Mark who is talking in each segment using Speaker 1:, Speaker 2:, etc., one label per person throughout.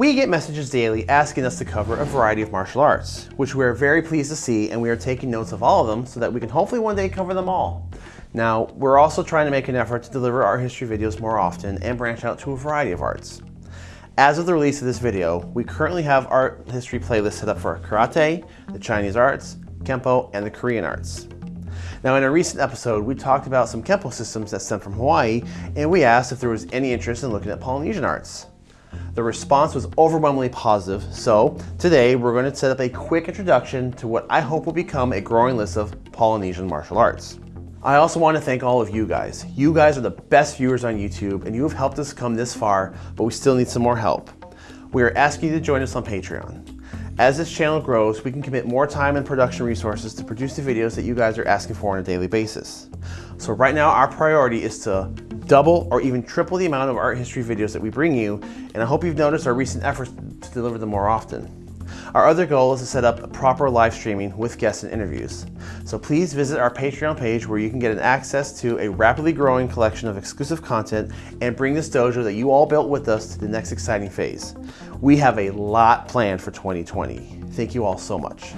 Speaker 1: We get messages daily asking us to cover a variety of martial arts, which we are very pleased to see and we are taking notes of all of them so that we can hopefully one day cover them all. Now, we're also trying to make an effort to deliver our history videos more often and branch out to a variety of arts. As of the release of this video, we currently have art history playlists set up for karate, the Chinese arts, Kempo, and the Korean arts. Now in a recent episode, we talked about some Kempo systems that stem from Hawaii, and we asked if there was any interest in looking at Polynesian arts. The response was overwhelmingly positive, so today we're going to set up a quick introduction to what I hope will become a growing list of Polynesian martial arts. I also want to thank all of you guys. You guys are the best viewers on YouTube and you have helped us come this far, but we still need some more help. We are asking you to join us on Patreon. As this channel grows, we can commit more time and production resources to produce the videos that you guys are asking for on a daily basis. So right now, our priority is to double or even triple the amount of art history videos that we bring you, and I hope you've noticed our recent efforts to deliver them more often. Our other goal is to set up a proper live streaming with guests and interviews. So please visit our Patreon page where you can get an access to a rapidly growing collection of exclusive content and bring this dojo that you all built with us to the next exciting phase. We have a lot planned for 2020. Thank you all so much.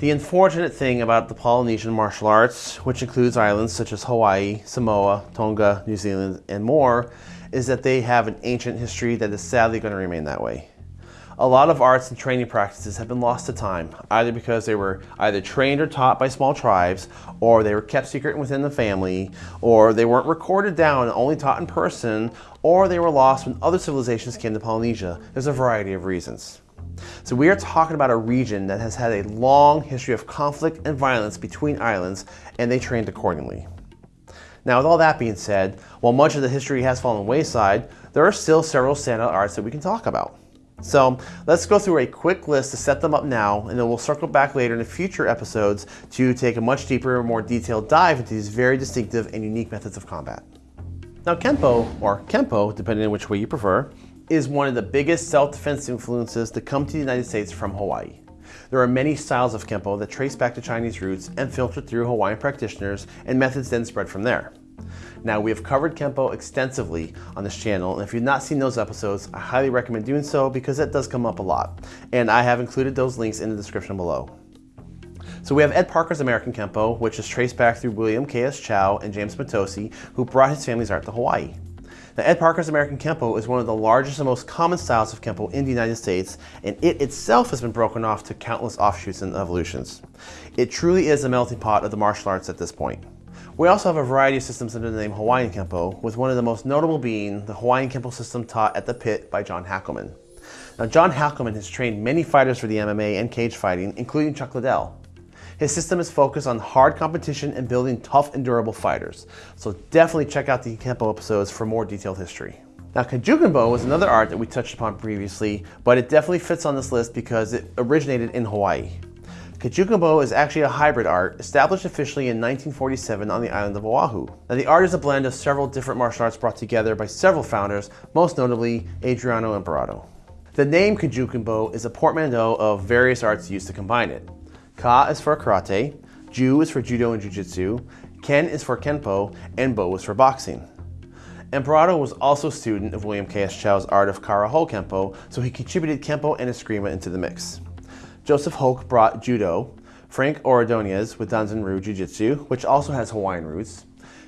Speaker 1: The unfortunate thing about the Polynesian martial arts, which includes islands such as Hawaii, Samoa, Tonga, New Zealand, and more, is that they have an ancient history that is sadly going to remain that way. A lot of arts and training practices have been lost to time, either because they were either trained or taught by small tribes, or they were kept secret within the family, or they weren't recorded down and only taught in person, or they were lost when other civilizations came to Polynesia. There's a variety of reasons. So we are talking about a region that has had a long history of conflict and violence between islands, and they trained accordingly. Now, with all that being said, while much of the history has fallen wayside, there are still several standout arts that we can talk about. So let's go through a quick list to set them up now, and then we'll circle back later in the future episodes to take a much deeper, more detailed dive into these very distinctive and unique methods of combat. Now Kempo, or Kenpo, depending on which way you prefer, is one of the biggest self-defense influences to come to the United States from Hawaii. There are many styles of Kempo that trace back to Chinese roots and filter through Hawaiian practitioners and methods then spread from there. Now we have covered Kempo extensively on this channel and if you've not seen those episodes, I highly recommend doing so because that does come up a lot. And I have included those links in the description below. So we have Ed Parker's American Kempo, which is traced back through William K.S. Chow and James Mitose, who brought his family's art to Hawaii. Now, Ed Parker's American Kempo is one of the largest and most common styles of Kempo in the United States, and it itself has been broken off to countless offshoots and evolutions. It truly is a melting pot of the martial arts at this point. We also have a variety of systems under the name Hawaiian Kempo, with one of the most notable being the Hawaiian Kempo system taught at the pit by John Hackleman. Now, John Hackleman has trained many fighters for the MMA and cage fighting, including Chuck Liddell. His system is focused on hard competition and building tough and durable fighters. So definitely check out the Kempo episodes for more detailed history. Now Kajukenbo was another art that we touched upon previously, but it definitely fits on this list because it originated in Hawaii. Kajukenbo is actually a hybrid art, established officially in 1947 on the island of Oahu. Now the art is a blend of several different martial arts brought together by several founders, most notably Adriano Emperado. The name Kajukenbo is a portmanteau of various arts used to combine it. Ka is for karate, Ju is for judo and jujitsu, Ken is for kenpo, and Bo is for boxing. Emperado was also a student of William K.S. Chow's art of Kara-Ho Kempo, so he contributed Kempo and Eskrima into the mix. Joseph Holck brought Judo, Frank Ordonez with Danzanryu Jiu-Jitsu, which also has Hawaiian roots,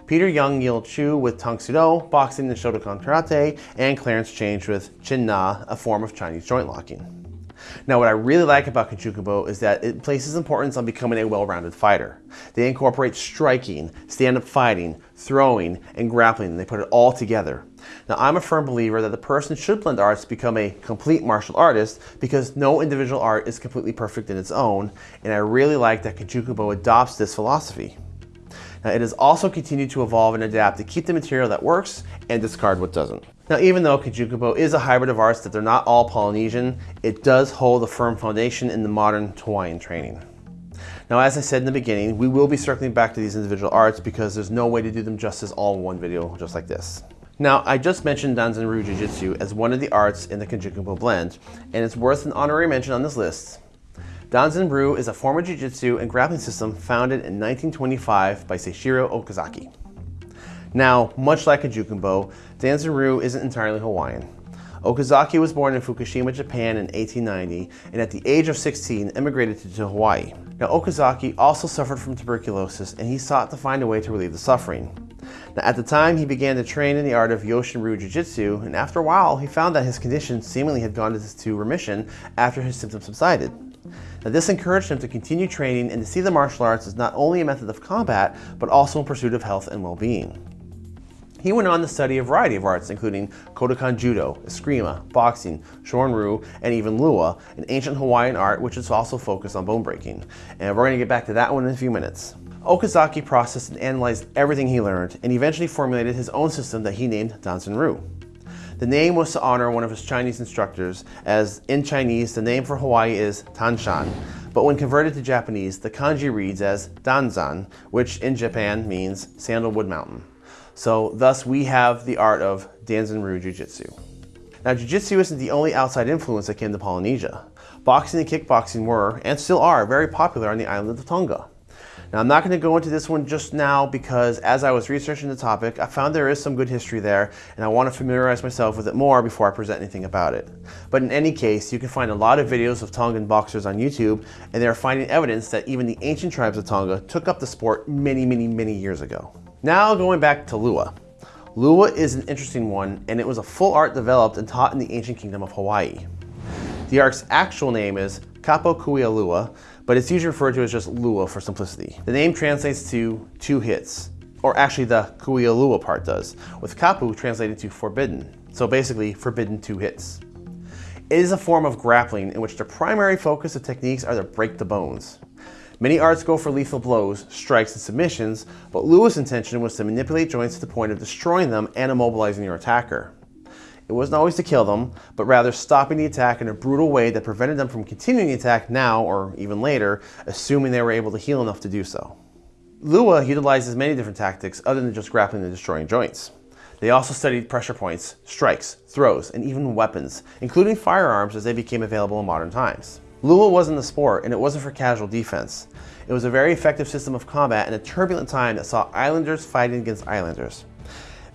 Speaker 1: Peter Young Yil Chu with Tang Soo Do, boxing and Shotokan Karate, and Clarence Chang with Chin Na, a form of Chinese joint locking. Now what I really like about Kajukenbo is that it places importance on becoming a well-rounded fighter. They incorporate striking, stand-up fighting, throwing, and grappling, and they put it all together. Now I'm a firm believer that the person should blend arts to become a complete martial artist because no individual art is completely perfect in its own, and I really like that Kajukenbo adopts this philosophy. Now it has also continued to evolve and adapt to keep the material that works and discard what doesn't. Now, even though Kajukenbo is a hybrid of arts that they're not all Polynesian, it does hold a firm foundation in the modern Hawaiian training. Now, as I said in the beginning, we will be circling back to these individual arts because there's no way to do them justice all in one video just like this. Now, I just mentioned Danzanryu Jiu-Jitsu as one of the arts in the Kajukenbo blend, and it's worth an honorary mention on this list. Danzan Ryu is a form of jiu-jitsu and grappling system founded in 1925 by Seishiro Okazaki. Now, much like Kajukenbo, Danzan isn't entirely Hawaiian. Okazaki was born in Fukushima, Japan in 1890, and at the age of 16 immigrated to Hawaii. Now, Okazaki also suffered from tuberculosis, and he sought to find a way to relieve the suffering. Now, at the time, he began to train in the art of Yoshin Ryu Jiu-Jitsu, and after a while, he found that his condition seemingly had gone into remission after his symptoms subsided. Now, this encouraged him to continue training and to see the martial arts as not only a method of combat, but also in pursuit of health and well-being. He went on to study a variety of arts, including Kodokan Judo, Eskrima, boxing, Shorin-ryu, and even Lua, an ancient Hawaiian art which is also focused on bone breaking. And we're going to get back to that one in a few minutes. Okazaki processed and analyzed everything he learned and eventually formulated his own system that he named Danzan Ryu. The name was to honor one of his Chinese instructors, as in Chinese, the name for Hawaii is Tanshan, but when converted to Japanese, the kanji reads as Danzan, which in Japan means Sandalwood Mountain. So thus we have the art of Danzan Ryu Jiu-Jitsu. Now Jiu-Jitsu isn't the only outside influence that came to Polynesia. Boxing and kickboxing were, and still are, very popular on the island of Tonga. Now I'm not going to go into this one just now because as I was researching the topic, I found there is some good history there and I want to familiarize myself with it more before I present anything about it. But in any case, you can find a lot of videos of Tongan boxers on YouTube and they are finding evidence that even the ancient tribes of Tonga took up the sport many, many, many years ago. Now going back to Lua. Lua is an interesting one and it was a full art developed and taught in the ancient kingdom of Hawaii. The art's actual name is Kapu Kuia Lua, but it's usually referred to as just Lua for simplicity. The name translates to two hits, or actually the Kuia Lua part does, with Kapu translated to forbidden, so basically forbidden two hits. It is a form of grappling in which the primary focus of techniques are to break the bones. Many arts go for lethal blows, strikes, and submissions, but Lua's intention was to manipulate joints to the point of destroying them and immobilizing your attacker. It wasn't always to kill them, but rather stopping the attack in a brutal way that prevented them from continuing the attack now or even later, assuming they were able to heal enough to do so. Lua utilizes many different tactics other than just grappling and destroying joints. They also studied pressure points, strikes, throws, and even weapons, including firearms as they became available in modern times. Lua wasn't a sport, and it wasn't for casual defense. It was a very effective system of combat in a turbulent time that saw islanders fighting against islanders.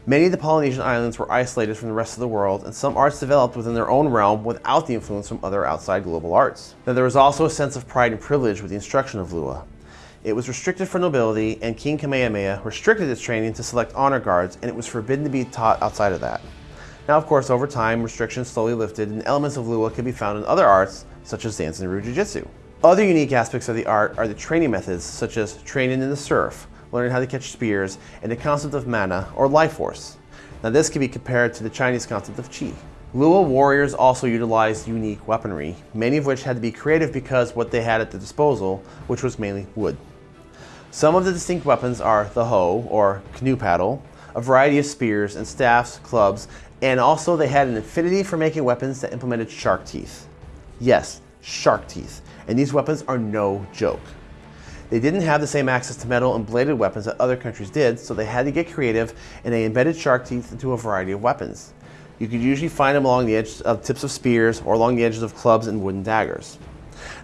Speaker 1: Many of the Polynesian islands were isolated from the rest of the world, and some arts developed within their own realm without the influence from other outside global arts. Now, there was also a sense of pride and privilege with the instruction of Lua. It was restricted for nobility, and King Kamehameha restricted its training to select honor guards, and it was forbidden to be taught outside of that. Now, of course, over time, restrictions slowly lifted, and elements of Lua can be found in other arts, such as Danzan Ryu Jiu-Jitsu. Other unique aspects of the art are the training methods, such as training in the surf, learning how to catch spears, and the concept of mana, or life force. Now this can be compared to the Chinese concept of qi. Lua warriors also utilized unique weaponry, many of which had to be creative because what they had at their disposal, which was mainly wood. Some of the distinct weapons are the hoe, or canoe paddle, a variety of spears and staffs, clubs, and also they had an affinity for making weapons that implemented shark teeth. Yes, shark teeth. And these weapons are no joke. They didn't have the same access to metal and bladed weapons that other countries did, so they had to get creative and they embedded shark teeth into a variety of weapons. You could usually find them along the edges of tips of spears or along the edges of clubs and wooden daggers.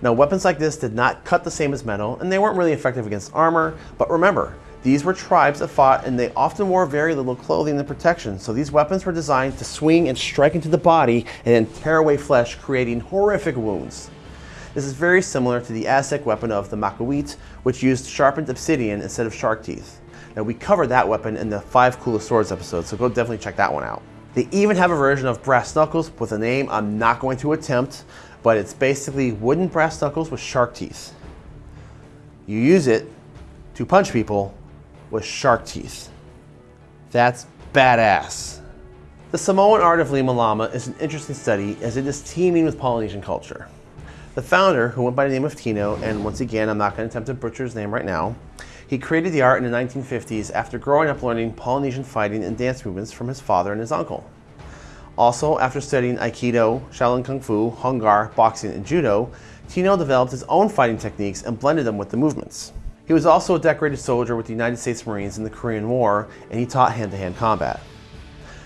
Speaker 1: Now weapons like this did not cut the same as metal and they weren't really effective against armor, but remember, these were tribes that fought and they often wore very little clothing and protection, so these weapons were designed to swing and strike into the body and then tear away flesh, creating horrific wounds. This is very similar to the Aztec weapon of the Macuahuitl, which used sharpened obsidian instead of shark teeth. Now we covered that weapon in the 5 Coolest Swords episode, so go definitely check that one out. They even have a version of brass knuckles with a name I'm not going to attempt, but it's basically wooden brass knuckles with shark teeth. You use it to punch people with shark teeth. That's badass. The Samoan art of Lima Lama is an interesting study as it is teeming with Polynesian culture. The founder, who went by the name of Tino, and once again, I'm not going to attempt to butcher his name right now, he created the art in the 1950s after growing up learning Polynesian fighting and dance movements from his father and his uncle. Also, after studying Aikido, Shaolin Kung Fu, Hung Gar, boxing, and Judo, Tino developed his own fighting techniques and blended them with the movements. He was also a decorated soldier with the United States Marines in the Korean War, and he taught hand-to-hand -hand combat.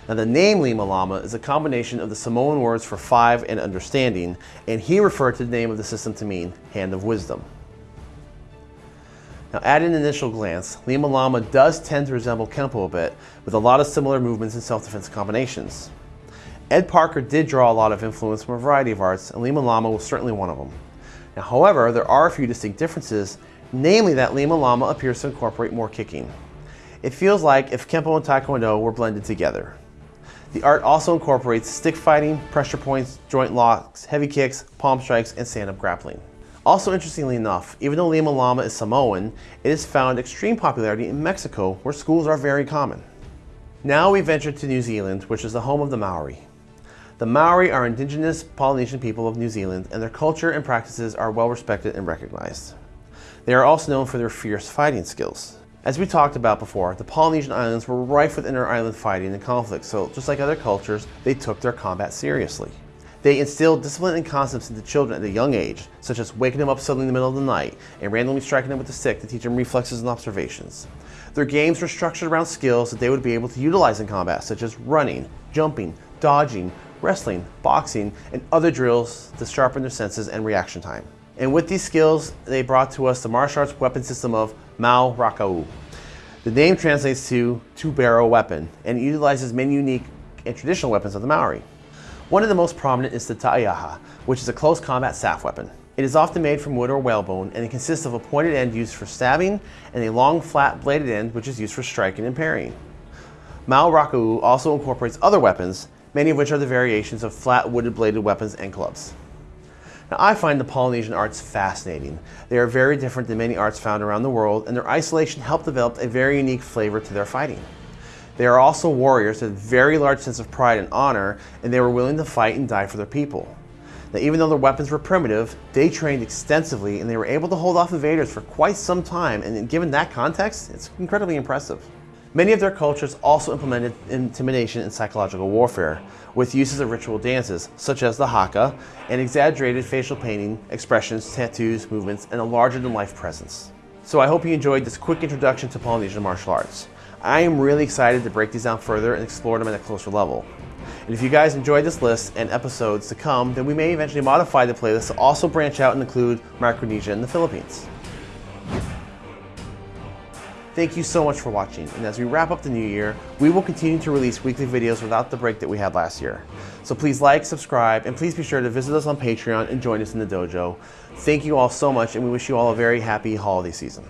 Speaker 1: Now the name Lima Lama is a combination of the Samoan words for five and understanding, and he referred to the name of the system to mean hand of wisdom. Now at an initial glance, Lima Lama does tend to resemble Kempo a bit, with a lot of similar movements and self-defense combinations. Ed Parker did draw a lot of influence from a variety of arts, and Lima Lama was certainly one of them. Now, however, there are a few distinct differences, namely that Lima Lama appears to incorporate more kicking. It feels like if Kempo and Taekwondo were blended together. The art also incorporates stick fighting, pressure points, joint locks, heavy kicks, palm strikes, and stand-up grappling. Also interestingly enough, even though Lima Lama is Samoan, it has found extreme popularity in Mexico where schools are very common. Now we venture to New Zealand, which is the home of the Maori. The Maori are indigenous Polynesian people of New Zealand and their culture and practices are well respected and recognized. They are also known for their fierce fighting skills. As we talked about before, the Polynesian islands were rife with inter-island fighting and conflict, so just like other cultures, they took their combat seriously. They instilled discipline and concepts into children at a young age, such as waking them up suddenly in the middle of the night and randomly striking them with a stick to teach them reflexes and observations. Their games were structured around skills that they would be able to utilize in combat, such as running, jumping, dodging, wrestling, boxing, and other drills to sharpen their senses and reaction time. And with these skills, they brought to us the martial arts weapon system of Mau Rakau. The name translates to two-barrel weapon and utilizes many unique and traditional weapons of the Maori. One of the most prominent is the Taiaha, which is a close combat staff weapon. It is often made from wood or whalebone and it consists of a pointed end used for stabbing and a long flat bladed end which is used for striking and parrying. Mau Rakau also incorporates other weapons many of which are the variations of flat wooded bladed weapons and clubs. Now, I find the Polynesian arts fascinating. They are very different than many arts found around the world, and their isolation helped develop a very unique flavor to their fighting. They are also warriors with a very large sense of pride and honor, and they were willing to fight and die for their people. Now, even though their weapons were primitive, they trained extensively and they were able to hold off invaders for quite some time, and given that context, it's incredibly impressive. Many of their cultures also implemented intimidation and psychological warfare, with uses of ritual dances, such as the haka, and exaggerated facial painting, expressions, tattoos, movements, and a larger-than-life presence. So I hope you enjoyed this quick introduction to Polynesian martial arts. I am really excited to break these down further and explore them at a closer level. And if you guys enjoyed this list and episodes to come, then we may eventually modify the playlist to also branch out and include Micronesia and the Philippines. Thank you so much for watching, and as we wrap up the new year, we will continue to release weekly videos without the break that we had last year. So please like, subscribe, and please be sure to visit us on Patreon and join us in the dojo. Thank you all so much, and we wish you all a very happy holiday season.